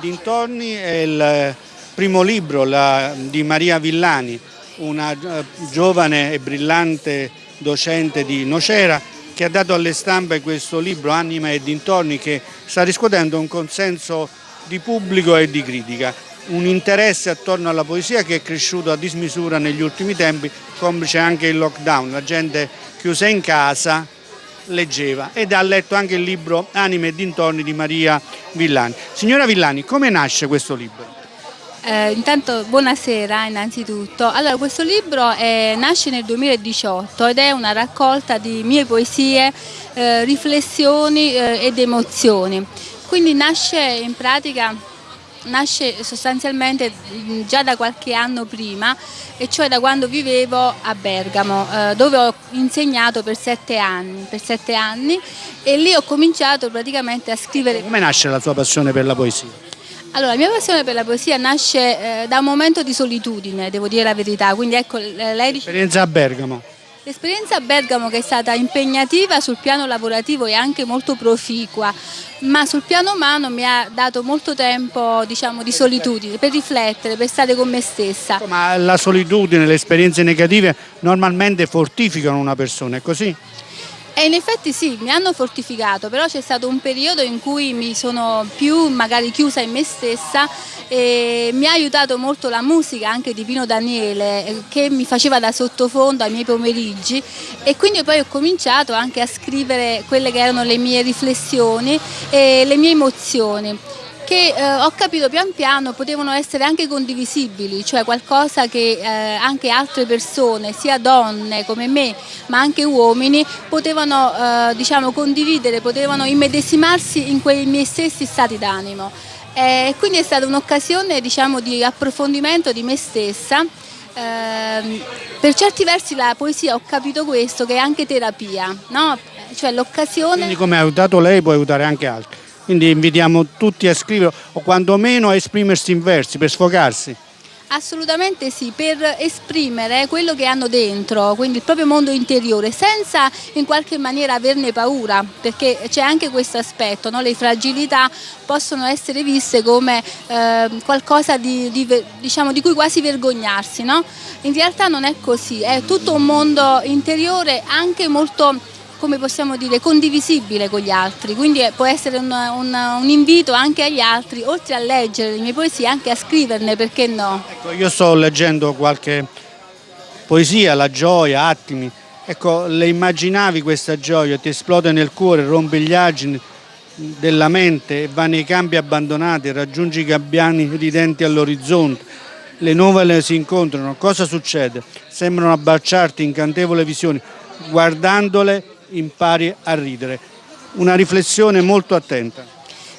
dintorni è il primo libro la, di Maria Villani, una eh, giovane e brillante docente di Nocera che ha dato alle stampe questo libro Anima e dintorni che sta riscuotendo un consenso di pubblico e di critica. Un interesse attorno alla poesia che è cresciuto a dismisura negli ultimi tempi, complice anche il lockdown, la gente chiusa in casa leggeva ed ha letto anche il libro Anime e dintorni di Maria Villani. Signora Villani, come nasce questo libro? Eh, intanto buonasera innanzitutto. Allora questo libro eh, nasce nel 2018 ed è una raccolta di mie poesie, eh, riflessioni eh, ed emozioni. Quindi nasce in pratica nasce sostanzialmente mm, già da qualche anno prima e cioè da quando vivevo a Bergamo eh, dove ho insegnato per sette, anni, per sette anni e lì ho cominciato praticamente a scrivere. Come nasce la sua passione per la poesia? Allora, la mia passione per la poesia nasce eh, da un momento di solitudine, devo dire la verità, quindi ecco lei dice... L'esperienza a Bergamo. L'esperienza a Bergamo che è stata impegnativa sul piano lavorativo e anche molto proficua, ma sul piano umano mi ha dato molto tempo diciamo, di solitudine, per riflettere, per stare con me stessa. Ma la solitudine, le esperienze negative normalmente fortificano una persona, è così? E in effetti sì, mi hanno fortificato, però c'è stato un periodo in cui mi sono più magari chiusa in me stessa e mi ha aiutato molto la musica anche di Pino Daniele eh, che mi faceva da sottofondo ai miei pomeriggi. E quindi poi ho cominciato anche a scrivere quelle che erano le mie riflessioni e le mie emozioni che eh, ho capito pian piano potevano essere anche condivisibili, cioè qualcosa che eh, anche altre persone, sia donne come me, ma anche uomini, potevano eh, diciamo, condividere, potevano immedesimarsi in quei miei stessi stati d'animo. E quindi è stata un'occasione diciamo, di approfondimento di me stessa. Eh, per certi versi la poesia ho capito questo, che è anche terapia, no? cioè l'occasione... Quindi come ha aiutato lei può aiutare anche altri. Quindi invitiamo tutti a scrivere o quantomeno a esprimersi in versi per sfogarsi. Assolutamente sì, per esprimere quello che hanno dentro, quindi il proprio mondo interiore, senza in qualche maniera averne paura, perché c'è anche questo aspetto, no? le fragilità possono essere viste come eh, qualcosa di, di, diciamo, di, cui quasi vergognarsi, no? in realtà non è così, è tutto un mondo interiore anche molto come possiamo dire, condivisibile con gli altri, quindi può essere un, un, un, invito anche agli altri, oltre a leggere le mie poesie, anche a scriverne, perché no? Ecco, io sto leggendo qualche poesia, La gioia, Attimi, ecco, le immaginavi questa gioia, ti esplode nel cuore, rompe gli argini della mente, va nei campi abbandonati, raggiungi i gabbiani ridenti all'orizzonte, le nuvole si incontrano, cosa succede? Sembrano abbracciarti incantevole visioni, guardandole impari a ridere. Una riflessione molto attenta.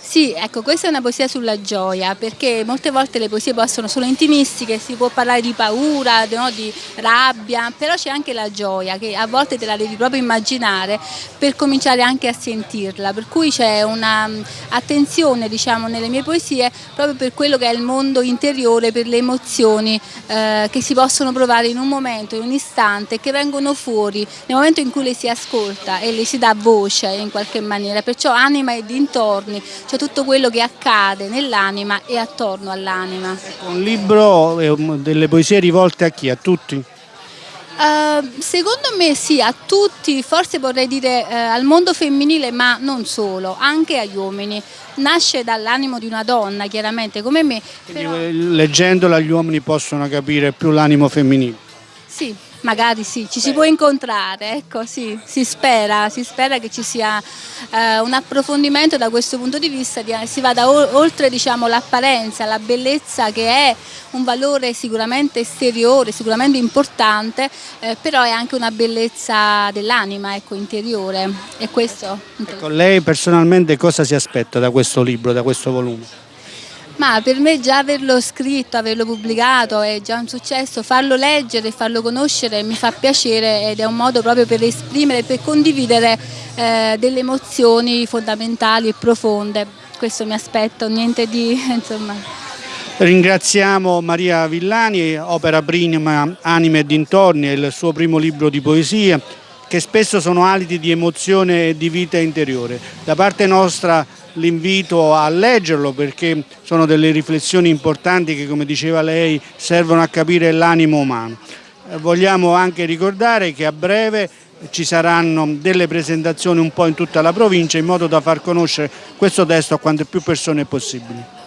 Sì, ecco, questa è una poesia sulla gioia, perché molte volte le poesie possono sono intimistiche, si può parlare di paura, no, di rabbia, però c'è anche la gioia che a volte te la devi proprio immaginare per cominciare anche a sentirla, per cui c'è un'attenzione diciamo, nelle mie poesie proprio per quello che è il mondo interiore, per le emozioni eh, che si possono provare in un momento, in un istante, che vengono fuori nel momento in cui le si ascolta e le si dà voce in qualche maniera, perciò anima e dintorni, cioè tutto quello che accade nell'anima e attorno all'anima. Un libro, delle poesie rivolte a chi? A tutti? Uh, secondo me sì, a tutti, forse vorrei dire uh, al mondo femminile, ma non solo, anche agli uomini. Nasce dall'animo di una donna, chiaramente, come me. Quindi però... leggendola gli uomini possono capire più l'animo femminile? Sì, magari sì, ci si può incontrare, ecco sì, si spera, si spera che ci sia eh, un approfondimento da questo punto di vista, di, si vada oltre diciamo, l'apparenza, la bellezza che è un valore sicuramente esteriore, sicuramente importante, eh, però è anche una bellezza dell'anima, ecco, interiore. E questo... Ecco, lei personalmente cosa si aspetta da questo libro, da questo volume? Ma per me già averlo scritto, averlo pubblicato è già un successo, farlo leggere, farlo conoscere mi fa piacere ed è un modo proprio per esprimere, per condividere eh, delle emozioni fondamentali e profonde. Questo mi aspetto, niente di insomma. Ringraziamo Maria Villani, opera prima Anime e dintorni, il suo primo libro di poesia che spesso sono aliti di emozione e di vita interiore. Da parte nostra l'invito a leggerlo perché sono delle riflessioni importanti che come diceva lei servono a capire l'animo umano. Eh, vogliamo anche ricordare che a breve ci saranno delle presentazioni un po' in tutta la provincia in modo da far conoscere questo testo a quante più persone possibili.